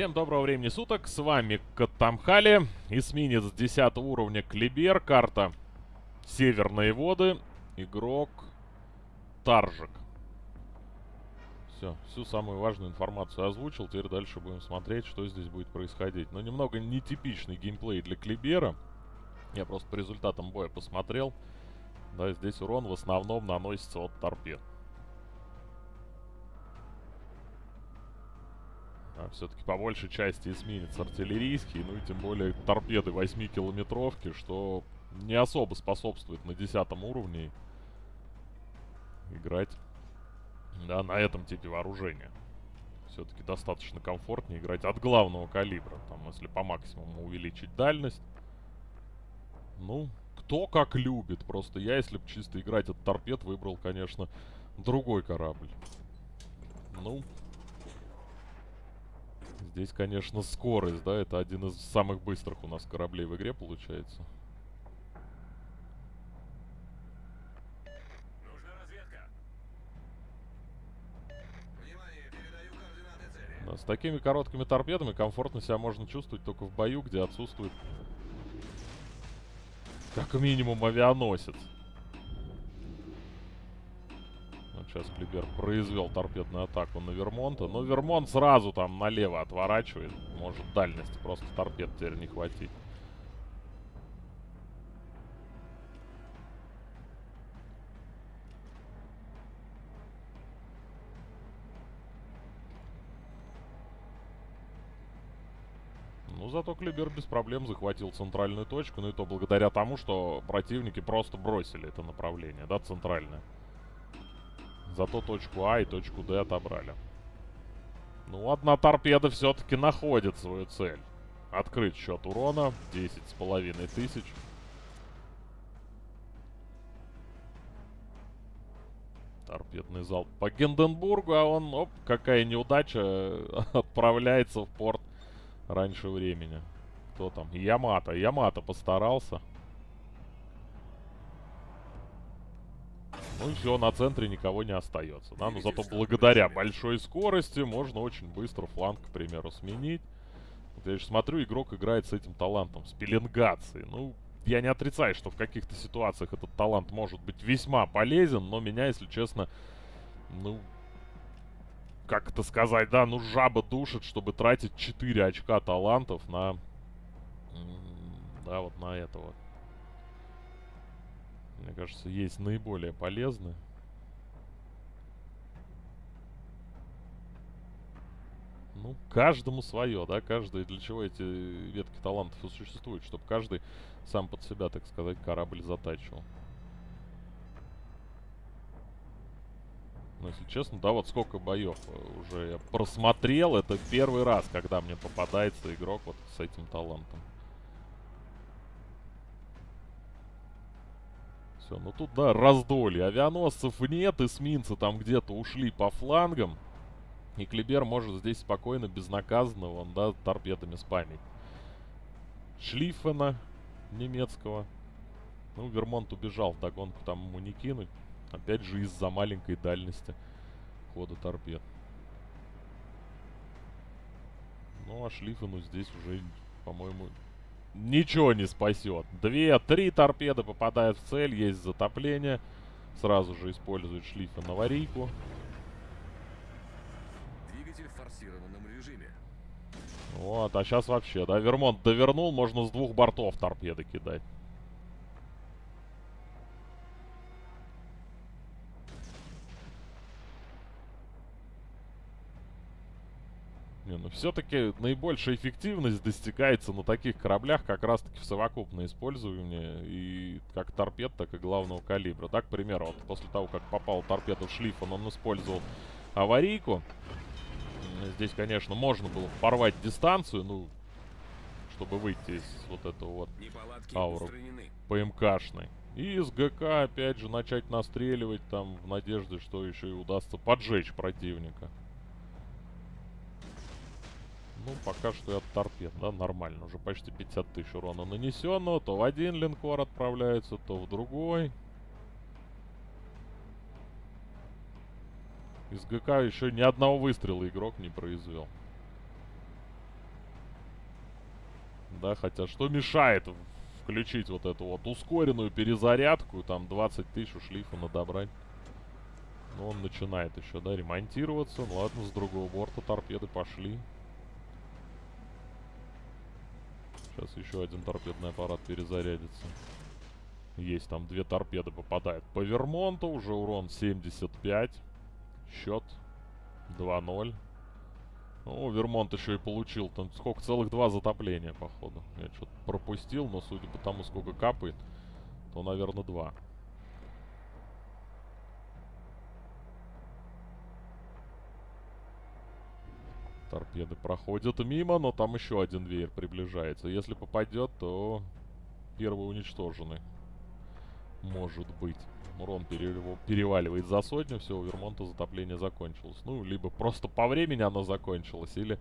Всем доброго времени суток, с вами Катамхали, эсминец 10 уровня Клибер, карта Северные воды, игрок Таржик. Все, всю самую важную информацию озвучил, теперь дальше будем смотреть, что здесь будет происходить. Но немного нетипичный геймплей для Клибера, я просто по результатам боя посмотрел. Да, здесь урон в основном наносится от торпед. Все-таки по большей части эсминец артиллерийский, ну и тем более торпеды 8-километровки, что не особо способствует на 10 уровне играть да, на этом типе вооружения. Все-таки достаточно комфортнее играть от главного калибра. Там, если по максимуму увеличить дальность. Ну, кто как любит. Просто я, если бы чисто играть от торпед, выбрал, конечно, другой корабль. Ну, Здесь, конечно, скорость, да, это один из самых быстрых у нас кораблей в игре получается. Да, с такими короткими торпедами комфортно себя можно чувствовать только в бою, где отсутствует как минимум авианосец. Сейчас Клибер произвел торпедную атаку на Вермонта. Но Вермонт сразу там налево отворачивает. Может дальности просто торпед теперь не хватить. Ну, зато Клибер без проблем захватил центральную точку. Ну и то благодаря тому, что противники просто бросили это направление, да, центральное. Зато точку А и точку Д отобрали. Ну, одна торпеда все-таки находит свою цель. Открыть счет урона. 10 с половиной тысяч. Торпедный залп по Генденбургу, а он, оп, какая неудача, отправляется в порт раньше времени. Кто там? Ямато. Ямато постарался. Ну и все, на центре никого не остается. Да? Но зато благодаря большой скорости можно очень быстро фланг, к примеру, сменить. Вот я же смотрю, игрок играет с этим талантом, с пеленгацией. Ну, я не отрицаю, что в каких-то ситуациях этот талант может быть весьма полезен, но меня, если честно, ну, как это сказать, да, ну жаба душит, чтобы тратить 4 очка талантов на, да, вот на это вот мне кажется, есть наиболее полезные. Ну, каждому свое, да, каждый, для чего эти ветки талантов и существуют, чтобы каждый сам под себя, так сказать, корабль затачивал. Но, если честно, да, вот сколько боев уже я просмотрел, это первый раз, когда мне попадается игрок вот с этим талантом. Все. Ну тут, да, раздолье. Авианосцев нет, эсминцы там где-то ушли по флангам. И Клибер может здесь спокойно, безнаказанно, вон, да, торпедами спамить. Шлиффена немецкого. Ну, Вермонт убежал, в догонку там ему не кинуть. Опять же из-за маленькой дальности хода торпед. Ну, а Шлиффену здесь уже, по-моему, ничего не спасет. Две-три торпеды попадают в цель, есть затопление. Сразу же использует шлифа на аварийку. Двигатель в форсированном режиме. Вот, а сейчас вообще, да, Вермонт довернул, можно с двух бортов торпеды кидать. Все-таки наибольшая эффективность достигается на таких кораблях как раз-таки в совокупное использование и как торпед, так и главного калибра. Так, к примеру, вот после того, как попал торпеда в шлифон, он использовал аварийку. Здесь, конечно, можно было порвать дистанцию, ну, чтобы выйти из вот этого вот ауру ПМКшной. И из ГК, опять же, начать настреливать там в надежде, что еще и удастся поджечь противника. Ну, пока что и от торпед, да, нормально. Уже почти 50 тысяч урона нанесенного. То в один линкор отправляется, то в другой. Из ГК еще ни одного выстрела игрок не произвел. да, хотя что мешает включить вот эту вот ускоренную перезарядку, там 20 тысяч у шлифа надобрать. Но он начинает еще, да, ремонтироваться. Ну ладно, с другого борта торпеды пошли. Сейчас еще один торпедный аппарат перезарядится. Есть там две торпеды попадают по Вермонту. Уже урон 75. Счет 2-0. Ну, Вермонт еще и получил там сколько? Целых два затопления, походу. Я что-то пропустил, но судя по тому, сколько капает, то, наверное, два. Торпеды проходят мимо, но там еще один веер приближается. Если попадет, то первый уничтоженный. Может быть. Урон переваливает за сотню, все, у Вермонта затопление закончилось. Ну, либо просто по времени оно закончилось, или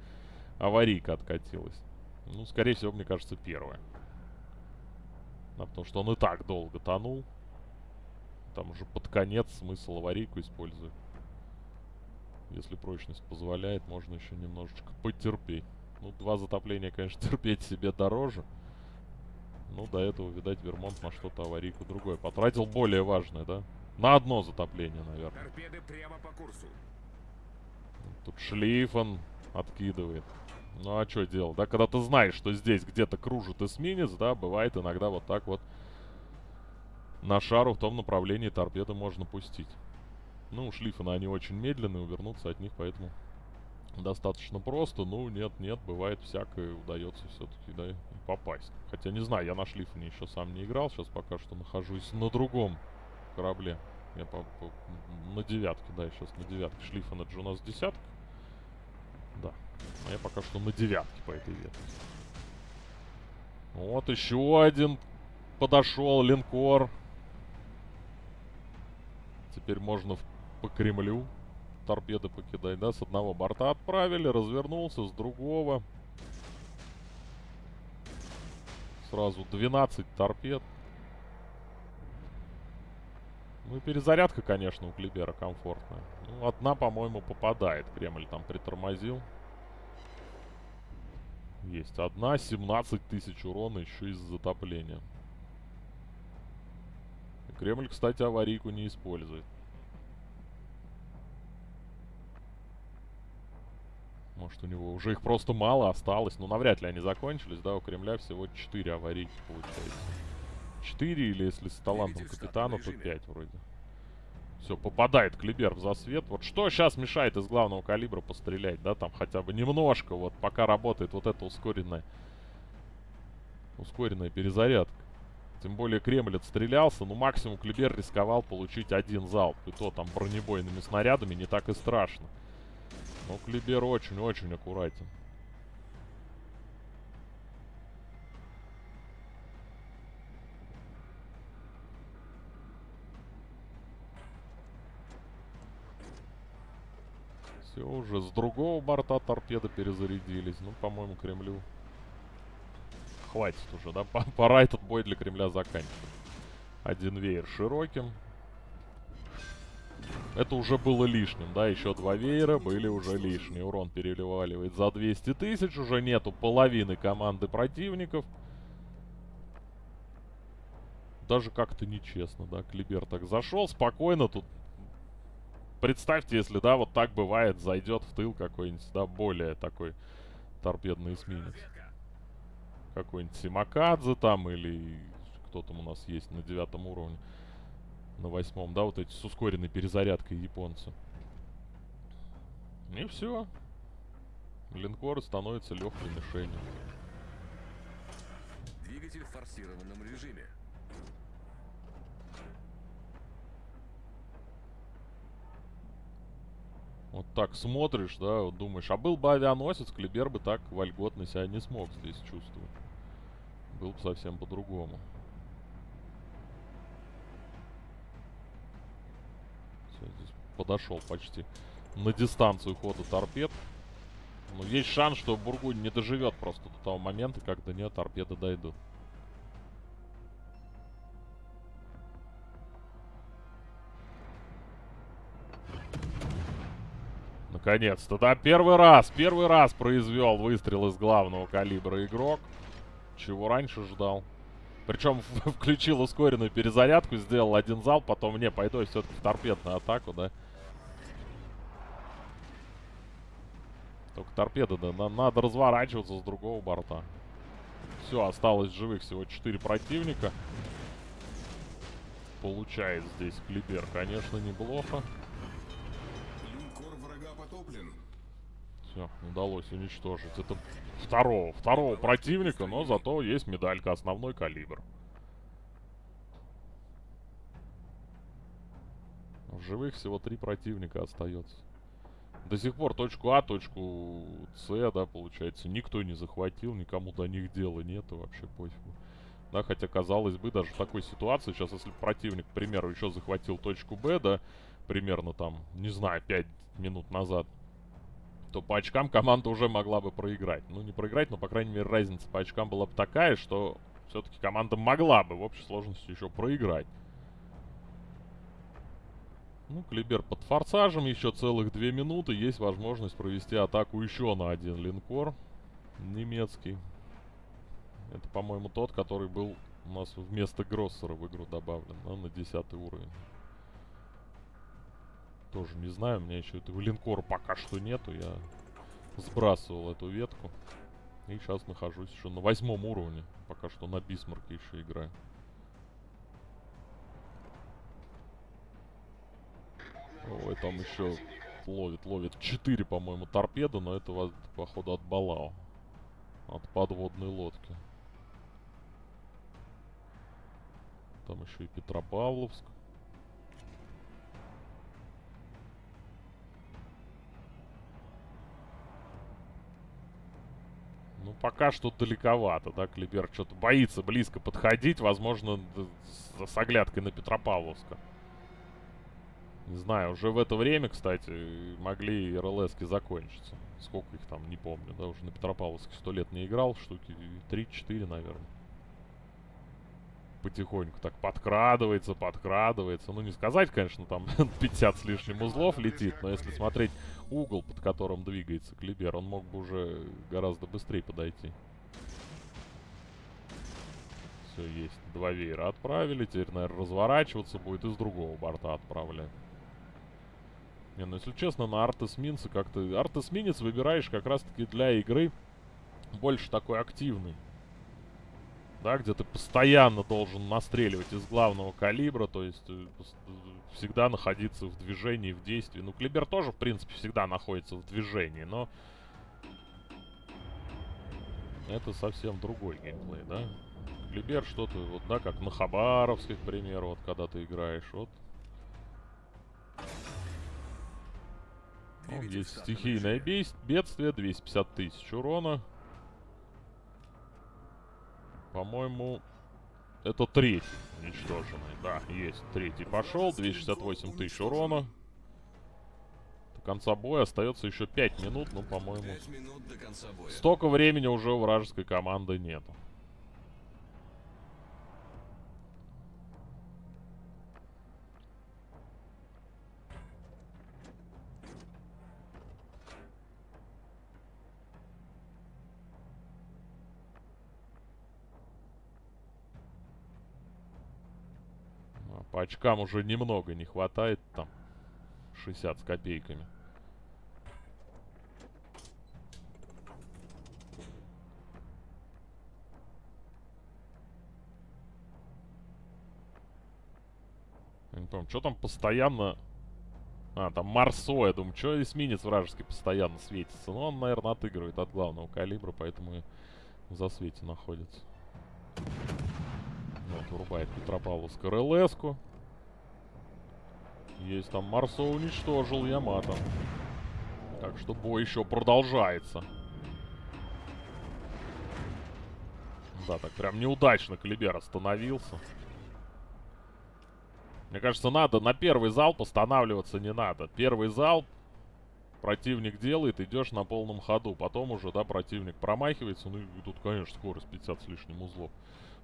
аварийка откатилась. Ну, скорее всего, мне кажется, первое. Да, потому что он и так долго тонул. Там уже под конец смысл аварийку использовать. Если прочность позволяет, можно еще немножечко потерпеть. Ну, два затопления, конечно, терпеть себе дороже. Ну, до этого, видать, Вермонт на что-то аварийку другое потратил. Более важное, да? На одно затопление, наверное. Торпеды прямо по курсу. Тут шлейфан откидывает. Ну, а что делать, да? Когда ты знаешь, что здесь где-то кружит эсминец, да, бывает иногда вот так вот на шару в том направлении торпеды можно пустить. Ну, у шлифана они очень медленные, увернуться от них, поэтому достаточно просто. Ну, нет, нет, бывает всякое, удается все-таки, да, попасть. Хотя, не знаю, я на шлифане еще сам не играл, сейчас пока что нахожусь на другом корабле. Я по, по, на девятке, да, сейчас на девятке. Шлифан это же у нас десятка. Да. А я пока что на девятке по этой ветке. Вот еще один подошел линкор. Теперь можно в по Кремлю. Торпеды покидать, да? С одного борта отправили, развернулся, с другого. Сразу 12 торпед. Ну и перезарядка, конечно, у Клибера комфортная. Ну, одна, по-моему, попадает. Кремль там притормозил. Есть одна, 17 тысяч урона еще из-за затопления. Кремль, кстати, аварийку не использует. Может, у него уже их просто мало осталось. Но навряд ли они закончились, да? У Кремля всего 4 аварийки получается. 4 или если с талантом капитана, то 5 вроде. Все, попадает Клибер в засвет. Вот что сейчас мешает из главного калибра пострелять, да? Там хотя бы немножко, вот пока работает вот эта ускоренная... Ускоренная перезарядка. Тем более Кремль отстрелялся, ну максимум Клибер рисковал получить один залп. И то там бронебойными снарядами не так и страшно. Ну, Клибер очень-очень аккуратен. Все, уже с другого борта торпеды перезарядились. Ну, по-моему, Кремлю хватит уже, да? Пора этот бой для Кремля заканчивать. Один веер широким. Это уже было лишним, да, еще два веера были уже лишние. Урон переливаливает за 200 тысяч, уже нету половины команды противников. Даже как-то нечестно, да, Клибер так зашел, спокойно тут. Представьте, если, да, вот так бывает, зайдет в тыл какой-нибудь, да, более такой торпедный эсминец. Какой-нибудь Симакадзе там или кто там у нас есть на девятом уровне на восьмом, да, вот эти с ускоренной перезарядкой японцы. И все. Линкор становится легкой мишенью. Двигатель в форсированном режиме. Вот так смотришь, да, вот думаешь, а был бы авианосец, Клибер бы так вольготно себя не смог здесь чувствовать. Был бы совсем по-другому. Подошел почти на дистанцию хода торпед. Но есть шанс, что Бургунь не доживет просто до того момента, когда до нее торпеды дойдут. Наконец-то, да, первый раз, первый раз произвел выстрел из главного калибра игрок. чего раньше ждал. Причем включил ускоренную перезарядку, сделал один зал, потом не, пойду все-таки в торпедную атаку, да. Только торпеда, да, надо разворачиваться с другого борта. Все, осталось живых всего 4 противника. Получает здесь Клибер, конечно, неплохо. Все, удалось уничтожить. Это второго, второго противника, но зато есть медалька, основной калибр. В живых всего три противника остается. До сих пор точку А, точку С, да, получается, никто не захватил, никому до них дела нету, вообще пофигу. Да, хотя, казалось бы, даже в такой ситуации, сейчас, если противник, к примеру, еще захватил точку Б, да, примерно там, не знаю, 5 минут назад, то по очкам команда уже могла бы проиграть. Ну, не проиграть, но, по крайней мере, разница по очкам была бы такая, что все-таки команда могла бы в общей сложности еще проиграть. Ну, Клибер под форсажем, еще целых две минуты. Есть возможность провести атаку еще на один линкор немецкий. Это, по-моему, тот, который был у нас вместо Гроссера в игру добавлен, да, на 10 уровень. Тоже не знаю, у меня еще этого линкора пока что нету. Я сбрасывал эту ветку. И сейчас нахожусь еще на восьмом уровне. Пока что на Бисмарке еще играю. Ой, там еще ловит, ловит 4, по-моему, торпеды, но это, походу, от Балао. От подводной лодки. Там еще и Петропавловск. Ну, пока что далековато, да, Клибер что-то боится близко подходить, возможно, с оглядкой на Петропавловска. Не знаю, уже в это время, кстати, могли РЛСки закончиться. Сколько их там, не помню, да, уже на Петропавловске сто лет не играл, штуки 3-4, наверное. Потихоньку так подкрадывается, подкрадывается. Ну, не сказать, конечно, там 50 с лишним узлов летит, но если смотреть угол, под которым двигается Клибер, он мог бы уже гораздо быстрее подойти. Все, есть. Два веера отправили. Теперь, наверное, разворачиваться будет и с другого борта отправлять. Не, ну если честно, на Артесминце как-то... Артесминец выбираешь как раз-таки для игры больше такой активный. Да, где ты постоянно должен настреливать из главного калибра, то есть э, всегда находиться в движении, в действии. Ну, Клибер тоже, в принципе, всегда находится в движении, но... Это совсем другой геймплей, да? Клибер что-то, вот, да, как на Хабаровске, к примеру, вот, когда ты играешь, вот Ну, есть стихийное бедствие, 250 тысяч урона. По-моему, это третий уничтоженный. Да, есть. Третий пошел, 268 тысяч урона. До конца боя остается еще 5 минут, ну, по-моему... Столько времени уже у вражеской команды нету. По очкам уже немного не хватает там. 60 с копейками. Я не помню, что там постоянно... А, там Марсо, я думаю, что эсминец вражеский постоянно светится. Ну, он, наверное, отыгрывает от главного калибра, поэтому и в засвете находится. Вот, врубает Петропавловск РЛС-ку. Есть там Марсо уничтожил Ямато. Так что бой еще продолжается. Да, так прям неудачно Калибер остановился. Мне кажется, надо на первый залп останавливаться не надо. Первый залп противник делает, идешь на полном ходу. Потом уже, да, противник промахивается. Ну и тут, конечно, скорость 50 с лишним узлов.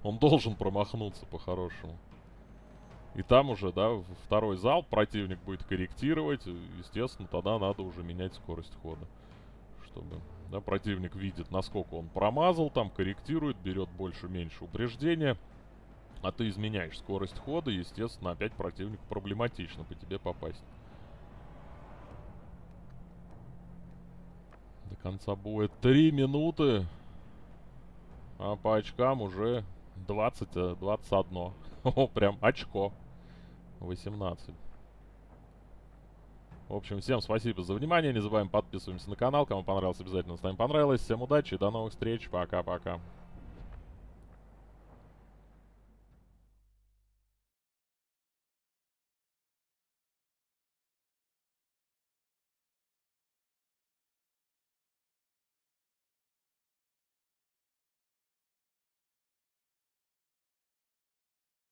Он должен промахнуться по-хорошему. И там уже, да, второй зал противник будет корректировать. Естественно, тогда надо уже менять скорость хода. чтобы да, противник видит, насколько он промазал, там корректирует, берет больше-меньше упреждения. А ты изменяешь скорость хода, естественно, опять противнику проблематично по тебе попасть. До конца будет 3 минуты. А по очкам уже 20, 21. О, прям очко. 18. В общем, всем спасибо за внимание. Не забываем подписываемся на канал. Кому понравилось, обязательно ставим понравилось. Всем удачи, до новых встреч. Пока-пока.